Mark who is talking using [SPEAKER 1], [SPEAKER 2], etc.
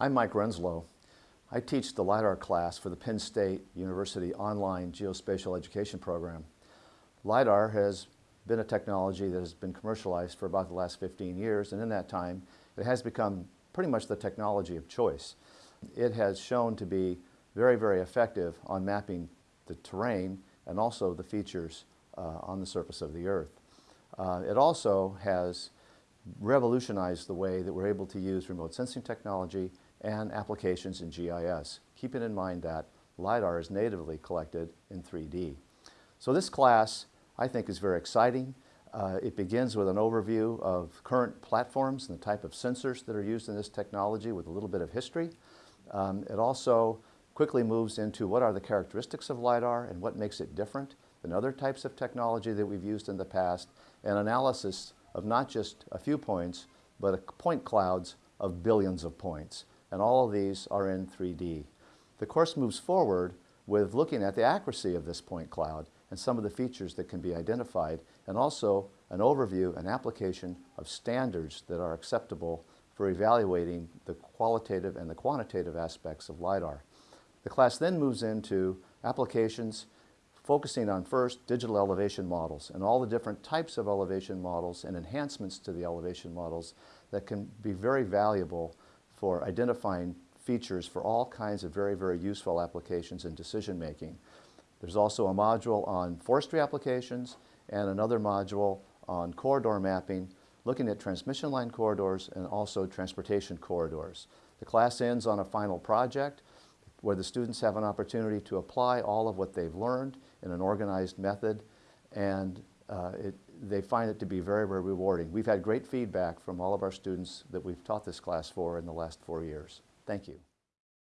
[SPEAKER 1] I'm Mike Renslow. I teach the LIDAR class for the Penn State University online geospatial education program. LIDAR has been a technology that has been commercialized for about the last 15 years and in that time it has become pretty much the technology of choice. It has shown to be very, very effective on mapping the terrain and also the features uh, on the surface of the earth. Uh, it also has revolutionized the way that we're able to use remote sensing technology and applications in GIS, keeping in mind that LiDAR is natively collected in 3D. So this class, I think, is very exciting. Uh, it begins with an overview of current platforms and the type of sensors that are used in this technology with a little bit of history. Um, it also quickly moves into what are the characteristics of LiDAR and what makes it different than other types of technology that we've used in the past, and analysis of not just a few points, but point clouds of billions of points and all of these are in 3D. The course moves forward with looking at the accuracy of this point cloud and some of the features that can be identified, and also an overview and application of standards that are acceptable for evaluating the qualitative and the quantitative aspects of LiDAR. The class then moves into applications focusing on first digital elevation models and all the different types of elevation models and enhancements to the elevation models that can be very valuable for identifying features for all kinds of very, very useful applications in decision making. There's also a module on forestry applications and another module on corridor mapping, looking at transmission line corridors and also transportation corridors. The class ends on a final project where the students have an opportunity to apply all of what they've learned in an organized method and uh, it, they find it to be very, very rewarding. We've had great feedback from all of our students that we've taught this class for in the last four years. Thank you.